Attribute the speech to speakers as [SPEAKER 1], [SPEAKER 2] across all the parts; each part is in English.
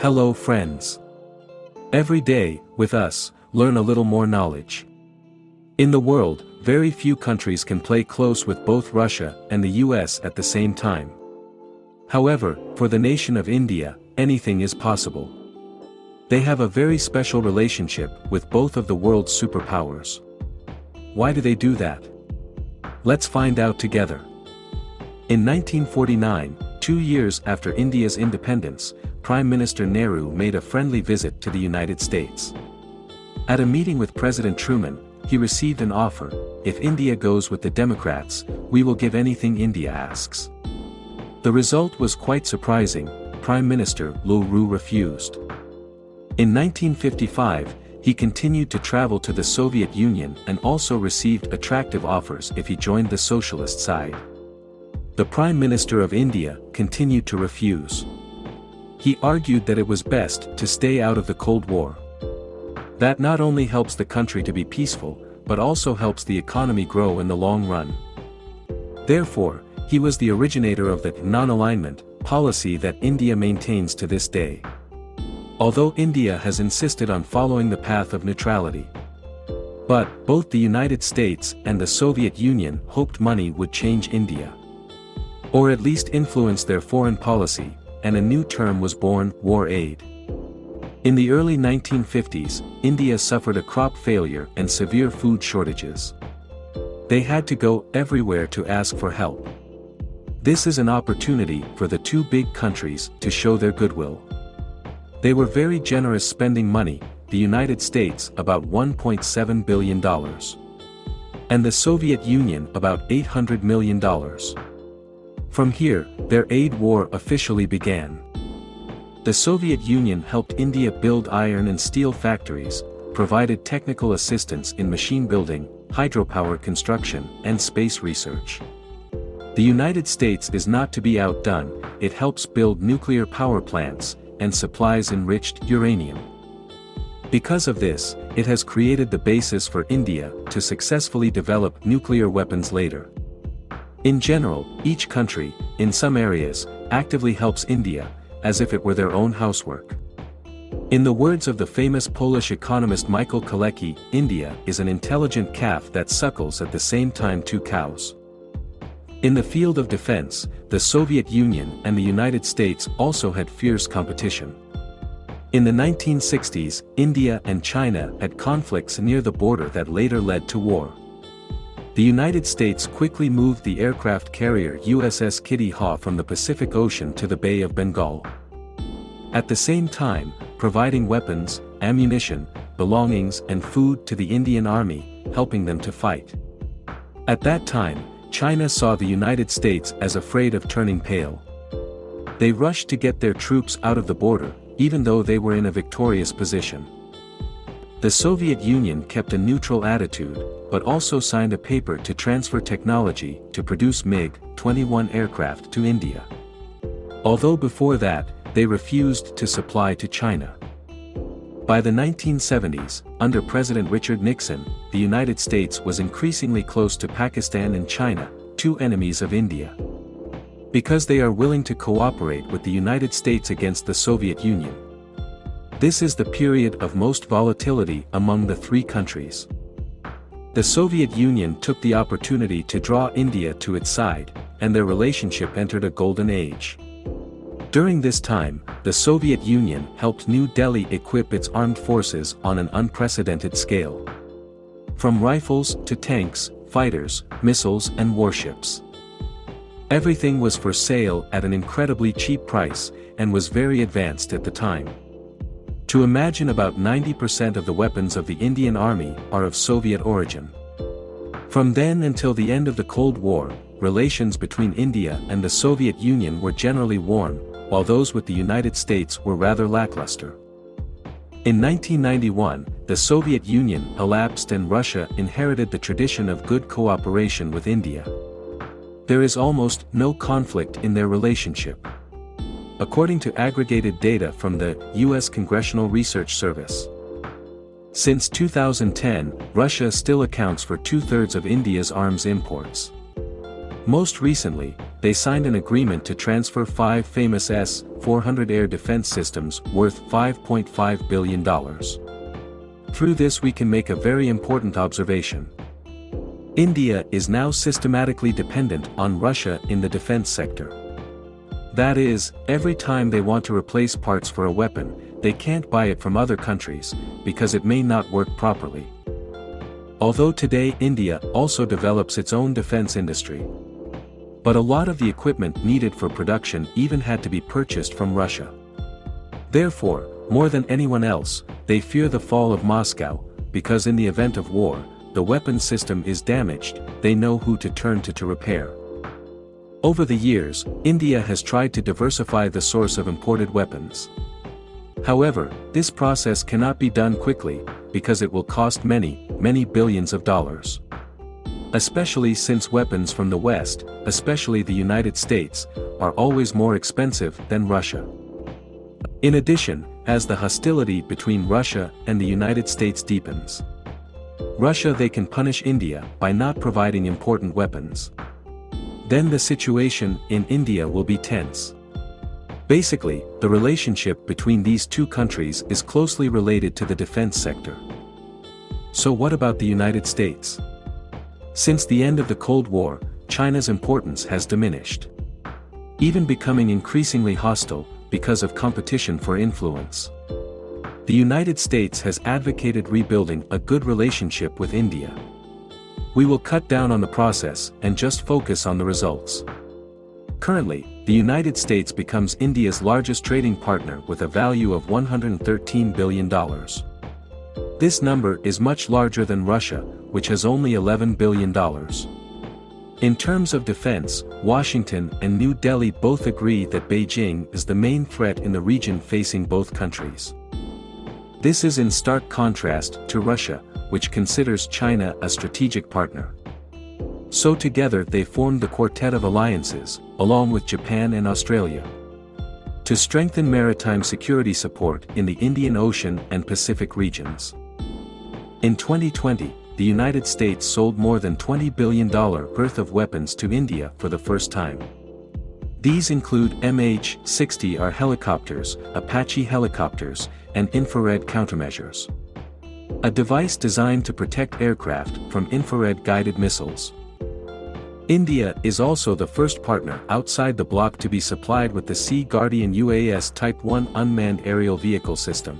[SPEAKER 1] Hello friends. Every day, with us, learn a little more knowledge. In the world, very few countries can play close with both Russia and the US at the same time. However, for the nation of India, anything is possible. They have a very special relationship with both of the world's superpowers. Why do they do that? Let's find out together. In 1949, two years after India's independence, Prime Minister Nehru made a friendly visit to the United States. At a meeting with President Truman, he received an offer, if India goes with the Democrats, we will give anything India asks. The result was quite surprising, Prime Minister Nehru refused. In 1955, he continued to travel to the Soviet Union and also received attractive offers if he joined the socialist side. The Prime Minister of India continued to refuse. He argued that it was best to stay out of the Cold War. That not only helps the country to be peaceful, but also helps the economy grow in the long run. Therefore, he was the originator of the non-alignment policy that India maintains to this day although India has insisted on following the path of neutrality. But, both the United States and the Soviet Union hoped money would change India. Or at least influence their foreign policy, and a new term was born, war aid. In the early 1950s, India suffered a crop failure and severe food shortages. They had to go everywhere to ask for help. This is an opportunity for the two big countries to show their goodwill. They were very generous spending money, the United States about $1.7 billion. And the Soviet Union about $800 million. From here, their aid war officially began. The Soviet Union helped India build iron and steel factories, provided technical assistance in machine building, hydropower construction, and space research. The United States is not to be outdone, it helps build nuclear power plants, and supplies enriched uranium. Because of this, it has created the basis for India to successfully develop nuclear weapons later. In general, each country, in some areas, actively helps India, as if it were their own housework. In the words of the famous Polish economist Michael Kalecki, India is an intelligent calf that suckles at the same time two cows. In the field of defense, the Soviet Union and the United States also had fierce competition. In the 1960s, India and China had conflicts near the border that later led to war. The United States quickly moved the aircraft carrier USS Kitty Hawk from the Pacific Ocean to the Bay of Bengal. At the same time, providing weapons, ammunition, belongings and food to the Indian Army, helping them to fight. At that time, China saw the United States as afraid of turning pale. They rushed to get their troops out of the border, even though they were in a victorious position. The Soviet Union kept a neutral attitude, but also signed a paper to transfer technology to produce MiG-21 aircraft to India. Although before that, they refused to supply to China. By the 1970s, under President Richard Nixon, the United States was increasingly close to Pakistan and China, two enemies of India. Because they are willing to cooperate with the United States against the Soviet Union. This is the period of most volatility among the three countries. The Soviet Union took the opportunity to draw India to its side, and their relationship entered a golden age. During this time, the Soviet Union helped New Delhi equip its armed forces on an unprecedented scale. From rifles to tanks, fighters, missiles and warships. Everything was for sale at an incredibly cheap price, and was very advanced at the time. To imagine about 90% of the weapons of the Indian Army are of Soviet origin. From then until the end of the Cold War, relations between India and the Soviet Union were generally warm, while those with the United States were rather lackluster. In 1991, the Soviet Union collapsed and Russia inherited the tradition of good cooperation with India. There is almost no conflict in their relationship. According to aggregated data from the U.S. Congressional Research Service. Since 2010, Russia still accounts for two-thirds of India's arms imports. Most recently, they signed an agreement to transfer five famous S-400 air defense systems worth $5.5 billion. Through this we can make a very important observation. India is now systematically dependent on Russia in the defense sector. That is, every time they want to replace parts for a weapon, they can't buy it from other countries, because it may not work properly. Although today India also develops its own defense industry. But a lot of the equipment needed for production even had to be purchased from Russia. Therefore, more than anyone else, they fear the fall of Moscow, because in the event of war, the weapon system is damaged, they know who to turn to to repair. Over the years, India has tried to diversify the source of imported weapons. However, this process cannot be done quickly, because it will cost many, many billions of dollars. Especially since weapons from the West, especially the United States, are always more expensive than Russia. In addition, as the hostility between Russia and the United States deepens, Russia they can punish India by not providing important weapons. Then the situation in India will be tense. Basically, the relationship between these two countries is closely related to the defense sector. So what about the United States? Since the end of the Cold War, China's importance has diminished. Even becoming increasingly hostile, because of competition for influence. The United States has advocated rebuilding a good relationship with India. We will cut down on the process and just focus on the results. Currently, the United States becomes India's largest trading partner with a value of $113 billion. This number is much larger than Russia, which has only $11 billion. In terms of defense, Washington and New Delhi both agree that Beijing is the main threat in the region facing both countries. This is in stark contrast to Russia, which considers China a strategic partner. So together they formed the Quartet of Alliances, along with Japan and Australia. To strengthen maritime security support in the Indian Ocean and Pacific regions. In 2020, the United States sold more than $20 billion worth of weapons to India for the first time. These include MH-60R helicopters, Apache helicopters, and infrared countermeasures. A device designed to protect aircraft from infrared-guided missiles. India is also the first partner outside the bloc to be supplied with the Sea Guardian UAS Type 1 unmanned aerial vehicle system.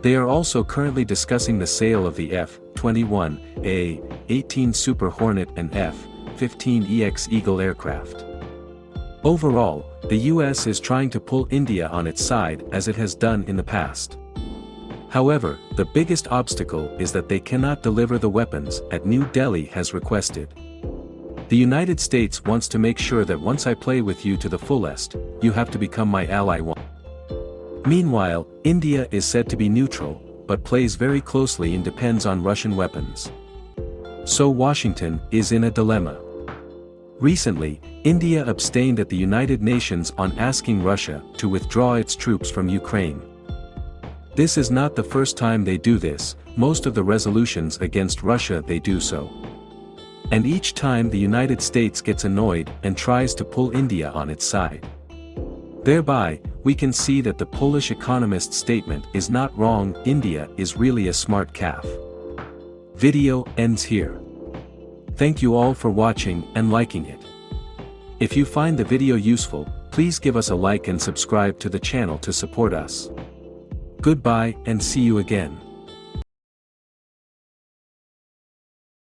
[SPEAKER 1] They are also currently discussing the sale of the F-21A, 18 Super Hornet and F-15EX Eagle aircraft. Overall, the US is trying to pull India on its side as it has done in the past. However, the biggest obstacle is that they cannot deliver the weapons at New Delhi has requested. The United States wants to make sure that once I play with you to the fullest, you have to become my ally one. Meanwhile, India is said to be neutral, but plays very closely and depends on Russian weapons. So Washington is in a dilemma. Recently, India abstained at the United Nations on asking Russia to withdraw its troops from Ukraine. This is not the first time they do this, most of the resolutions against Russia they do so. And each time the United States gets annoyed and tries to pull India on its side. Thereby, we can see that the Polish economist's statement is not wrong, India is really a smart calf. Video ends here. Thank you all for watching and liking it. If you find the video useful, please give us a like and subscribe to the channel to support us. Goodbye and see you again.